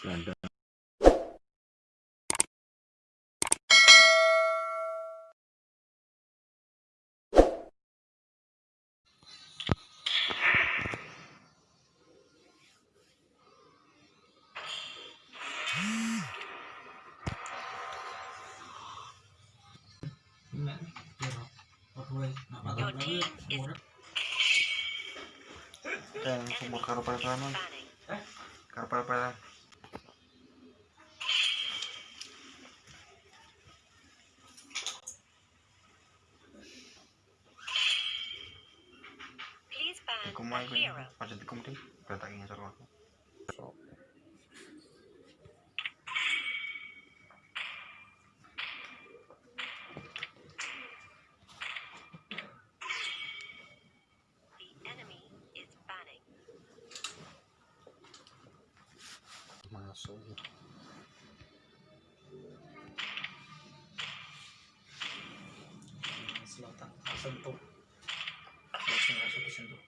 Belanda. Dan sumber karupan Eh? karpal pala Kumain ko yun. Pasadid ko mo din. Selatan sentuh. Langsung disentuh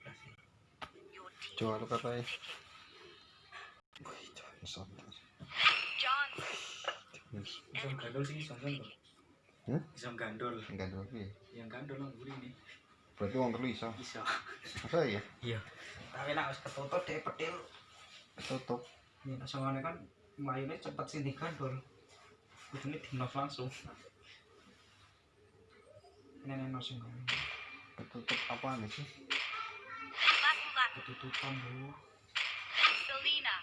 Coba lu katanya. John. John gandol sih, John gandol. Gandol Yang gandol Berarti wong telu iso. Iso. Masa iya? Iya. Tapi nek wis ketutup dhek petil. Ketutup ya soalnya kan mayunya cepet sini kan bor kudunya dinos langsung nenek nosing kan ketutup apa nih sih ketutupan bu Selena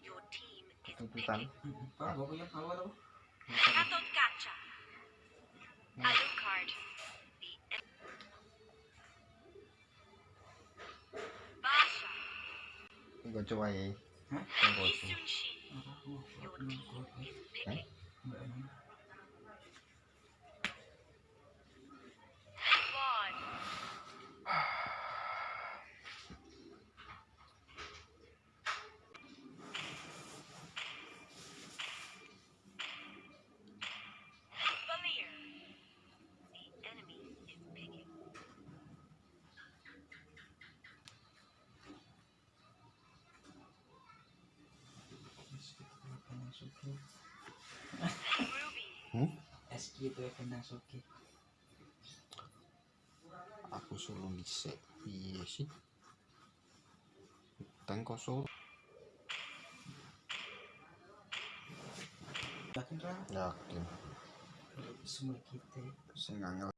your team is ketutupan apa gue punya apa tuh Katot Gacha Alucard iya. Basha Gue coba ya Huh? Huh? Huh? Huh? Huh? Huh? Nasuki. Hmm? SG itu ya, Evan Nasuki. Aku solo bisa. Iya sih. Tank kosong. Yakin kan? Yakin. Semua kita. Saya nggak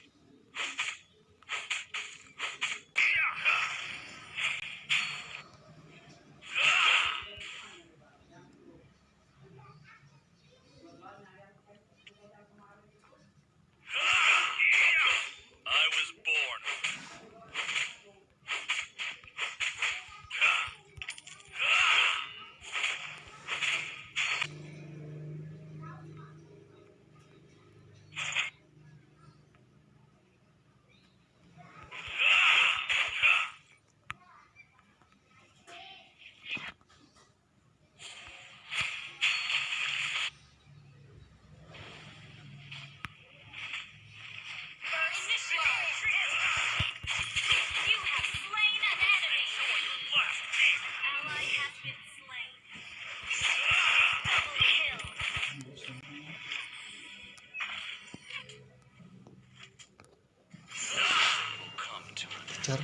picture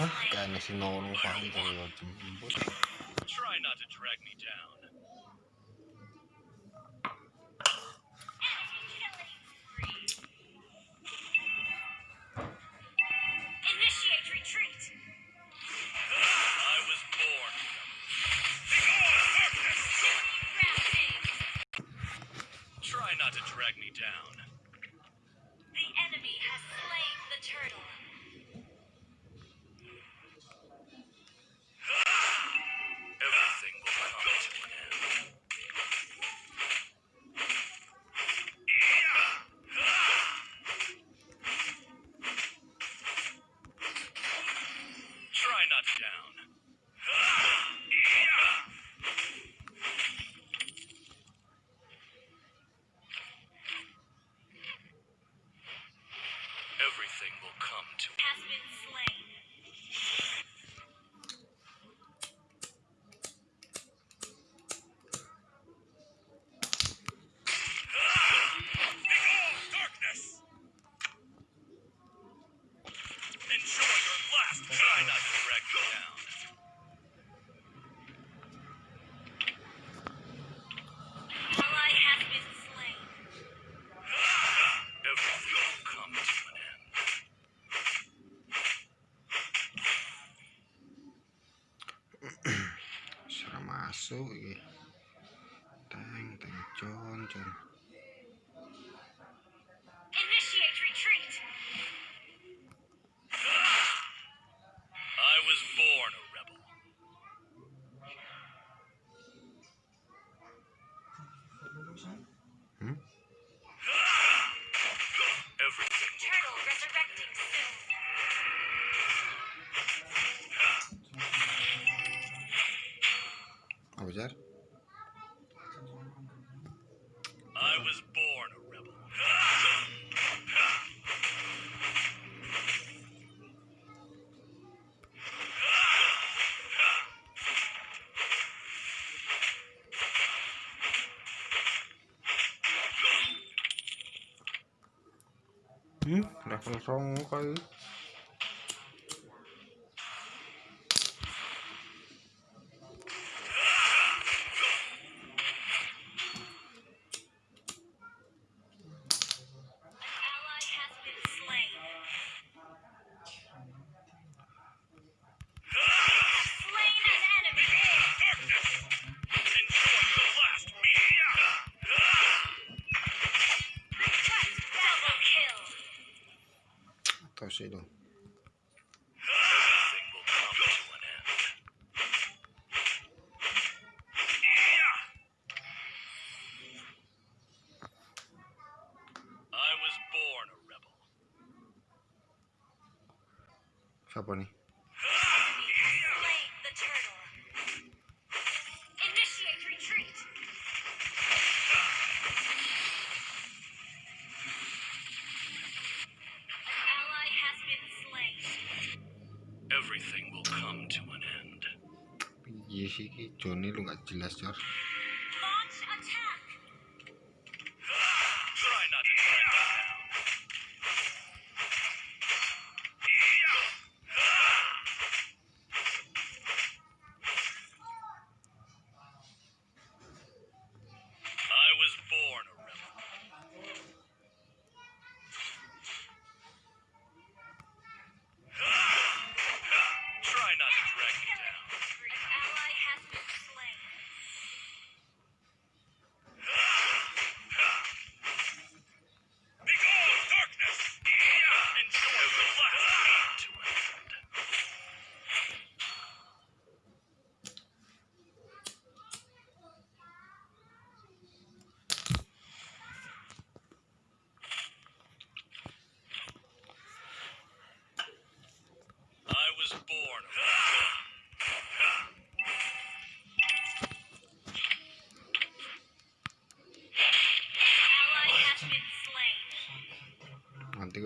Hah, kayaknya si Nono paling kalau jemput Try not to drag me down Try not to drag me down. The enemy has slain the turtle. nothing will come to Has been slain. masuk iki iya. teng teng con con 嗯，两分双五块。Tashi Iya sih, Joni lu nggak jelas Jor.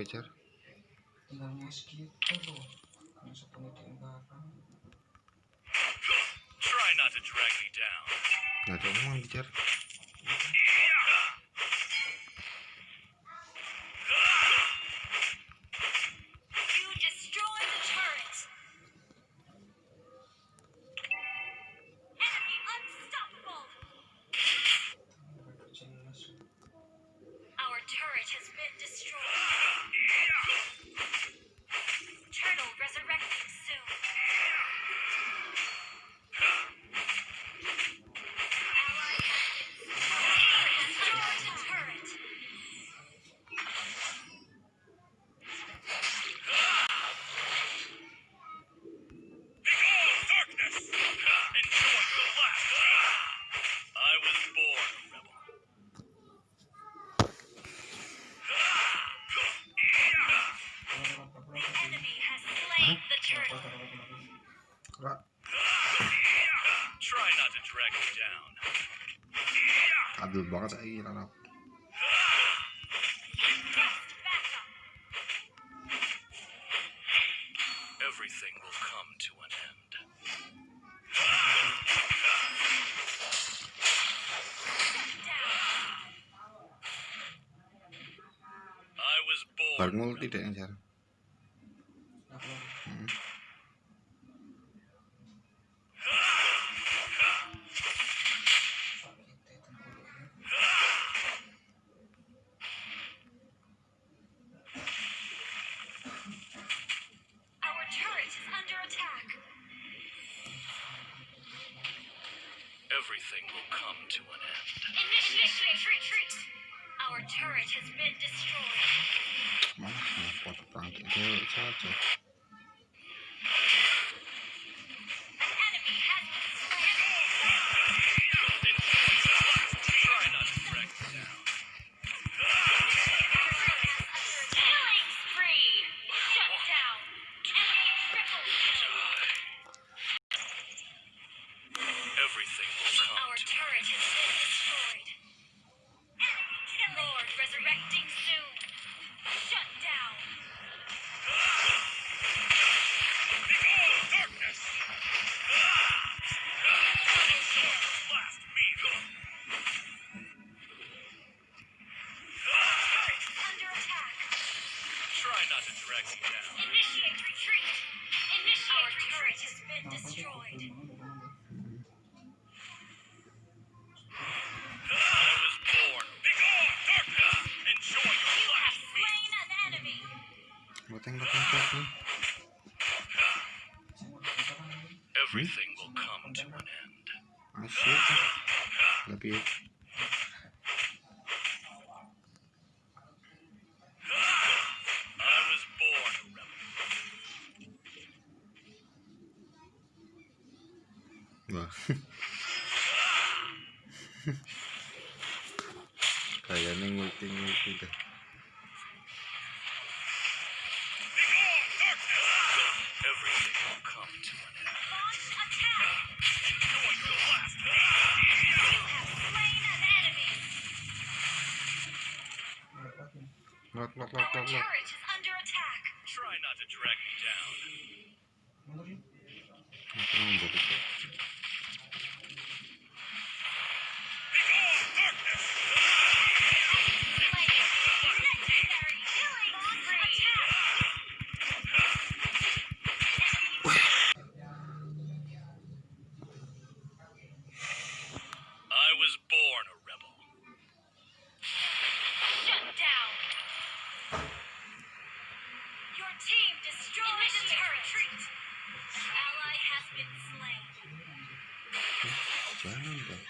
dikejar nggak ada mau dikejar about to eat it up. Everything will come to an end. I was born. multi danger. everything will come to an end. Initiate retreat! Our turret has been destroyed. to... Try not to drag me down. Initiate retreat! Initiate Our retreat! has been destroyed. I was born. Enjoy your you have slain an enemy! Everything will come to an end. I oh, see. be Kaya nang multi-multi ka. Knock, knock, knock, knock, Try not to drag me down. Okay, team destroyed Initiate the retreat. Ally has been slain. Round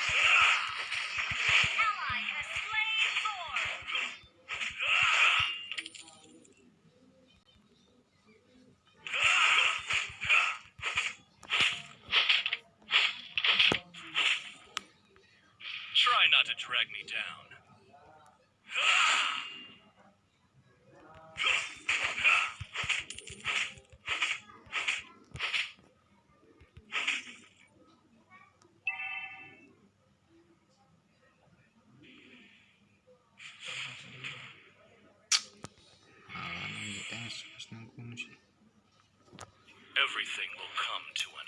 everything will come to an